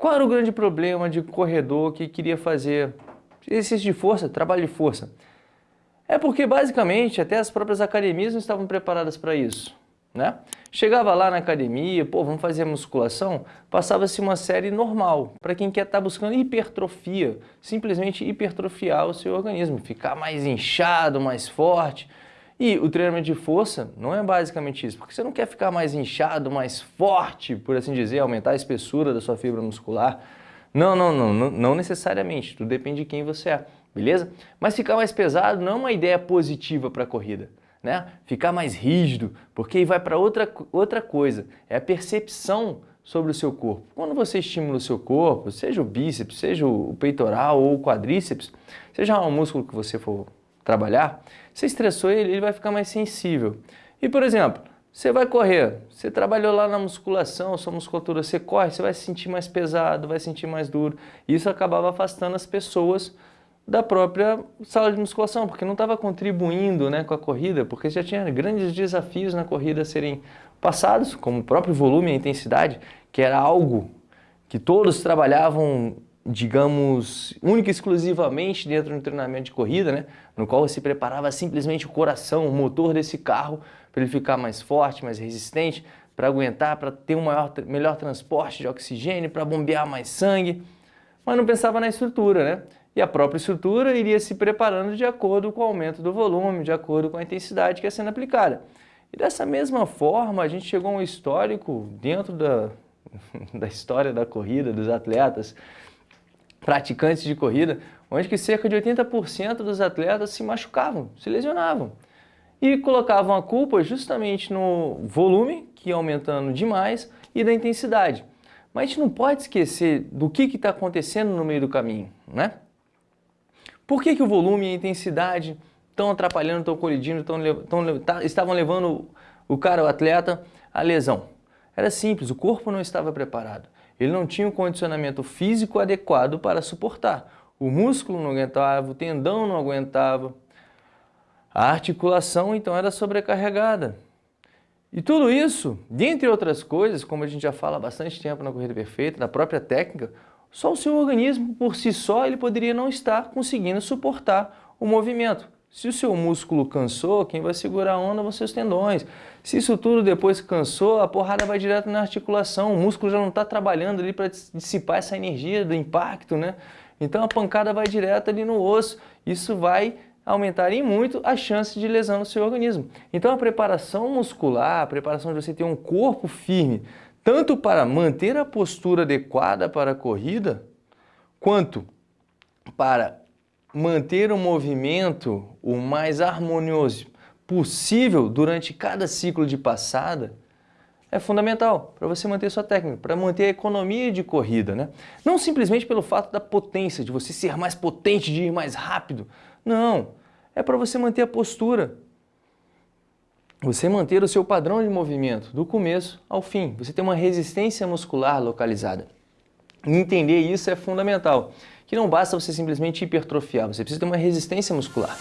Qual era o grande problema de corredor que queria fazer exercício de força, trabalho de força? É porque basicamente até as próprias academias não estavam preparadas para isso. Né? Chegava lá na academia, pô, vamos fazer musculação, passava-se uma série normal, para quem quer estar tá buscando hipertrofia, simplesmente hipertrofiar o seu organismo, ficar mais inchado, mais forte. E o treinamento de força não é basicamente isso, porque você não quer ficar mais inchado, mais forte, por assim dizer, aumentar a espessura da sua fibra muscular. Não, não, não, não, não necessariamente, tudo depende de quem você é, beleza? Mas ficar mais pesado não é uma ideia positiva para a corrida né? ficar mais rígido, porque aí vai para outra, outra coisa, é a percepção sobre o seu corpo. Quando você estimula o seu corpo, seja o bíceps, seja o peitoral ou o quadríceps, seja um músculo que você for trabalhar, você estressou ele, ele vai ficar mais sensível. E, por exemplo, você vai correr, você trabalhou lá na musculação, sua musculatura, você corre, você vai se sentir mais pesado, vai se sentir mais duro. Isso acabava afastando as pessoas da própria sala de musculação, porque não estava contribuindo né, com a corrida, porque já tinha grandes desafios na corrida a serem passados, como o próprio volume e a intensidade, que era algo que todos trabalhavam, digamos, única e exclusivamente dentro do treinamento de corrida, né, no qual se preparava simplesmente o coração, o motor desse carro, para ele ficar mais forte, mais resistente, para aguentar, para ter um maior, melhor transporte de oxigênio, para bombear mais sangue, mas não pensava na estrutura, né? e a própria estrutura iria se preparando de acordo com o aumento do volume, de acordo com a intensidade que é sendo aplicada. E dessa mesma forma, a gente chegou a um histórico dentro da, da história da corrida, dos atletas, praticantes de corrida, onde que cerca de 80% dos atletas se machucavam, se lesionavam. E colocavam a culpa justamente no volume, que ia aumentando demais, e da intensidade. Mas a gente não pode esquecer do que está acontecendo no meio do caminho, né? Por que, que o volume e a intensidade estão atrapalhando, estão colidindo, tão, tão, tá, estavam levando o cara, o atleta, à lesão? Era simples, o corpo não estava preparado. Ele não tinha um condicionamento físico adequado para suportar. O músculo não aguentava, o tendão não aguentava. A articulação, então, era sobrecarregada. E tudo isso, dentre outras coisas, como a gente já fala há bastante tempo na Corrida Perfeita, na própria técnica, só o seu organismo, por si só, ele poderia não estar conseguindo suportar o movimento. Se o seu músculo cansou, quem vai segurar a onda vão seus tendões. Se isso tudo depois cansou, a porrada vai direto na articulação, o músculo já não está trabalhando ali para dissipar essa energia do impacto, né? Então a pancada vai direto ali no osso, isso vai aumentar em muito a chance de lesão no seu organismo. Então a preparação muscular, a preparação de você ter um corpo firme, tanto para manter a postura adequada para a corrida, quanto para manter o movimento o mais harmonioso possível durante cada ciclo de passada, é fundamental para você manter sua técnica, para manter a economia de corrida. Né? Não simplesmente pelo fato da potência, de você ser mais potente, de ir mais rápido. Não, é para você manter a postura, você manter o seu padrão de movimento do começo ao fim. Você tem uma resistência muscular localizada. Entender isso é fundamental, que não basta você simplesmente hipertrofiar, você precisa ter uma resistência muscular.